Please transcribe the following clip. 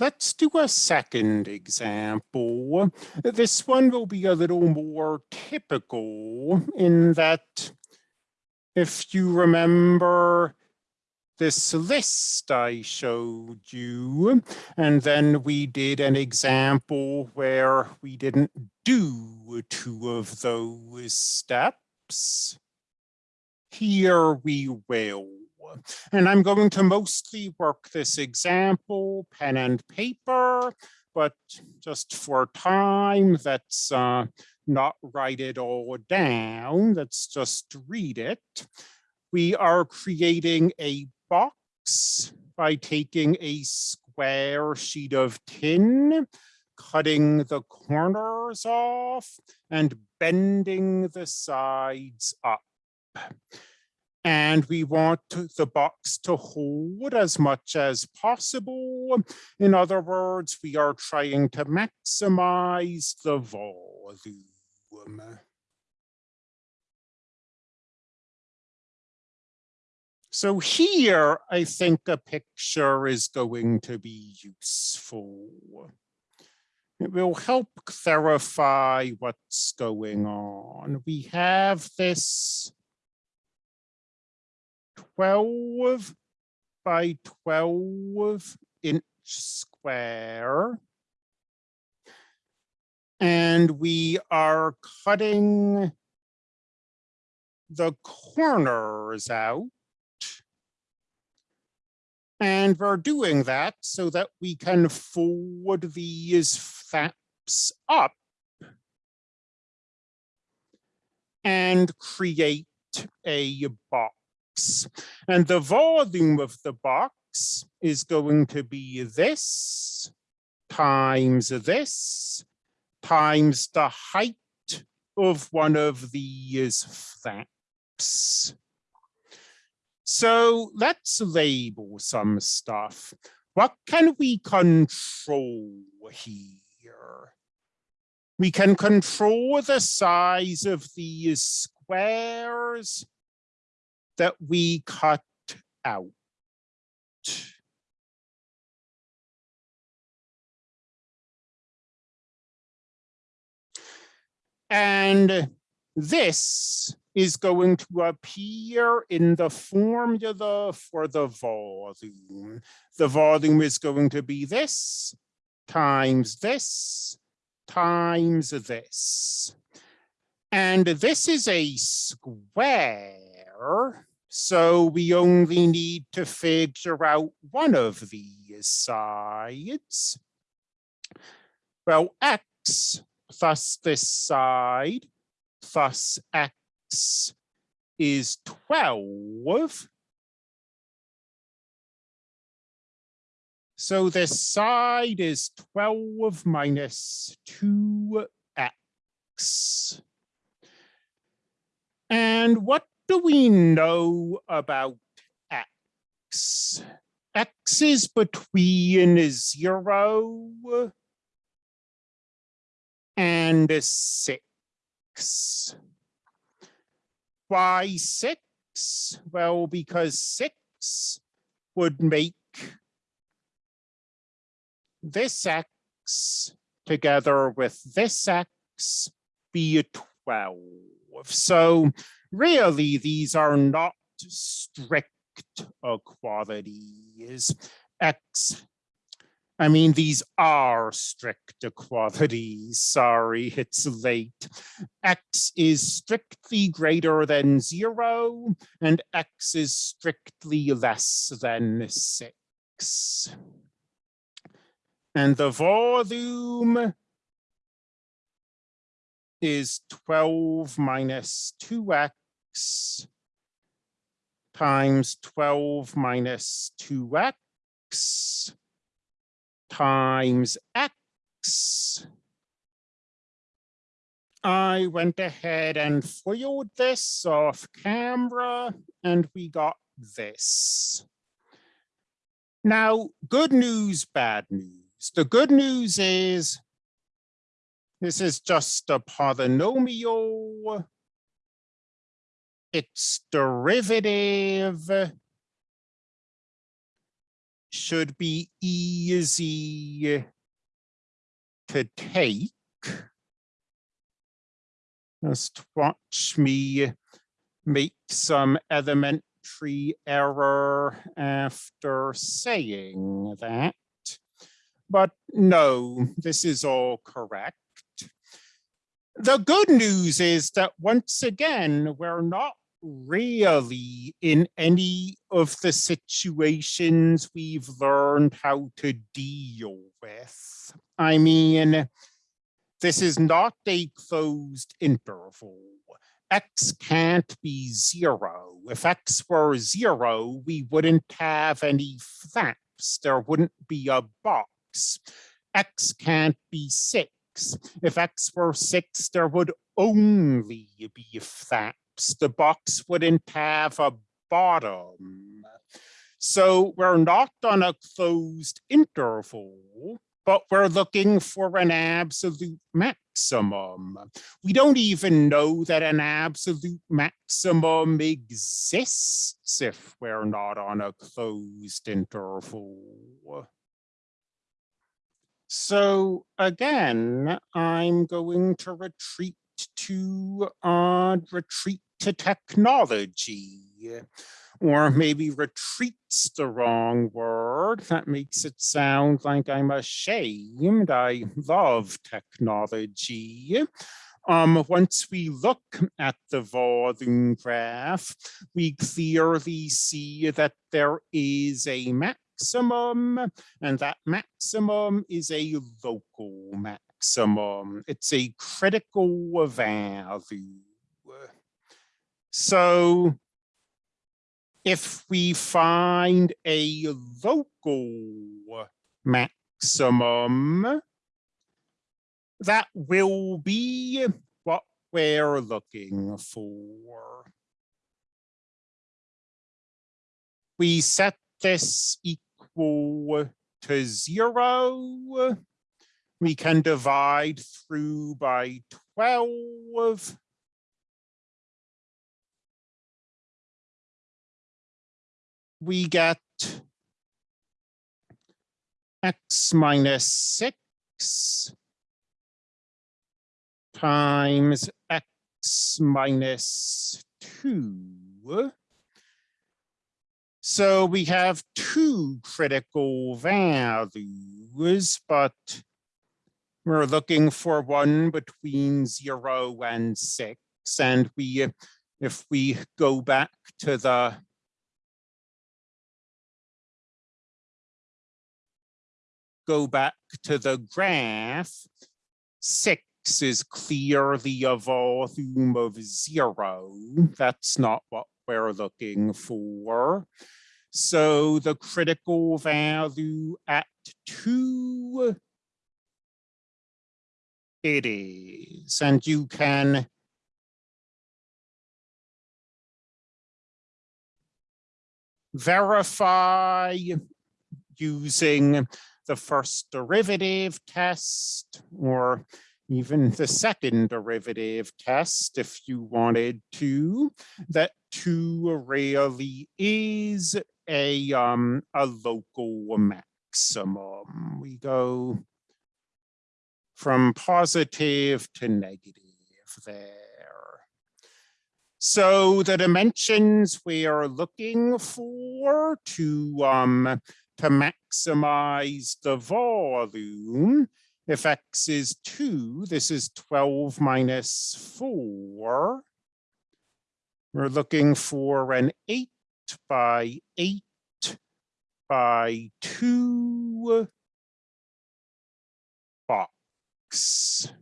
Let's do a second example. This one will be a little more typical in that if you remember this list I showed you, and then we did an example where we didn't do two of those steps. Here we will. And I'm going to mostly work this example, pen and paper, but just for time, let's uh, not write it all down. Let's just read it. We are creating a box by taking a square sheet of tin, cutting the corners off and bending the sides up and we want the box to hold as much as possible. In other words, we are trying to maximize the volume. So here, I think a picture is going to be useful. It will help clarify what's going on. We have this 12 by 12 inch square. And we are cutting the corners out. And we're doing that so that we can fold these flaps up and create a box And the volume of the box is going to be this times this times the height of one of these flaps. So let's label some stuff. What can we control here? We can control the size of these squares that we cut out. And this is going to appear in the formula for the volume. The volume is going to be this times this times this. And this is a square. So we only need to figure out one of these sides. Well, x plus this side plus x is 12. So this side is 12 minus 2x. And what do we know about x? x is between 0 and 6. Why 6? Well, because 6 would make this x together with this x be 12. So really, these are not strict equalities. X, I mean, these are strict equalities. Sorry, it's late. X is strictly greater than zero, and X is strictly less than six. And the volume is 12 minus 2x times 12 minus 2x times x. I went ahead and foiled this off camera and we got this. Now, good news, bad news. The good news is this is just a polynomial. Its derivative should be easy to take. Just watch me make some elementary error after saying that. But no, this is all correct. The good news is that once again, we're not really in any of the situations we've learned how to deal with. I mean, this is not a closed interval. X can't be zero. If X were zero, we wouldn't have any flaps. There wouldn't be a box. X can't be six. If X were six, there would only be flaps. The box wouldn't have a bottom. So we're not on a closed interval but we're looking for an absolute maximum. We don't even know that an absolute maximum exists if we're not on a closed interval. So again, I'm going to retreat to uh, retreat to technology or maybe retreats the wrong word. That makes it sound like I'm ashamed. I love technology. Um, once we look at the volume graph, we clearly see that there is a maximum, and that maximum is a local maximum. It's a critical value. So if we find a local maximum, that will be what we're looking for. We set this equal to zero. We can divide through by 12 we get x minus 6 times x minus 2. So we have two critical values, but we're looking for one between 0 and 6. And we, if we go back to the go back to the graph, six is clearly a volume of zero. That's not what we're looking for. So the critical value at two, it is, and you can verify using the first derivative test or even the second derivative test if you wanted to, that two really is a, um, a local maximum. We go from positive to negative there. So the dimensions we are looking for to um, to maximize the volume. If x is 2, this is 12 minus 4. We're looking for an 8 by 8 by 2 box.